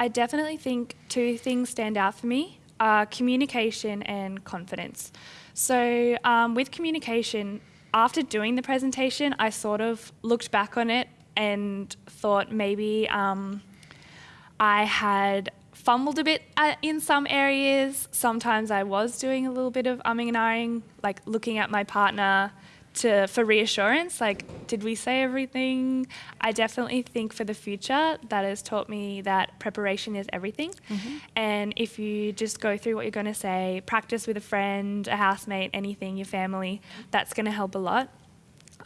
I definitely think two things stand out for me are communication and confidence. So, um, with communication, after doing the presentation, I sort of looked back on it and thought maybe um, I had fumbled a bit uh, in some areas. Sometimes I was doing a little bit of umming and ahhing, like looking at my partner to for reassurance like did we say everything i definitely think for the future that has taught me that preparation is everything mm-hmm. and if you just go through what you're going to say practice with a friend a housemate anything your family that's going to help a lot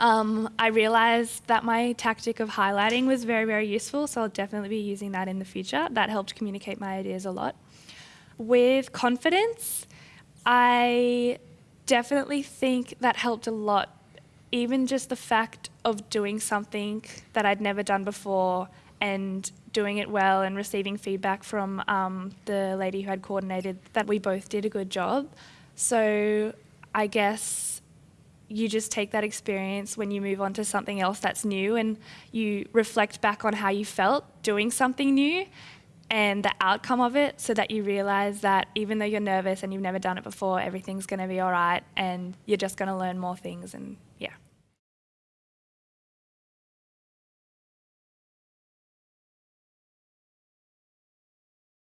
um, I realized that my tactic of highlighting was very, very useful, so I'll definitely be using that in the future. That helped communicate my ideas a lot. With confidence, I definitely think that helped a lot. Even just the fact of doing something that I'd never done before and doing it well and receiving feedback from um, the lady who had coordinated that we both did a good job. So I guess you just take that experience when you move on to something else that's new and you reflect back on how you felt doing something new and the outcome of it so that you realize that even though you're nervous and you've never done it before, everything's going to be all right and you're just going to learn more things and yeah.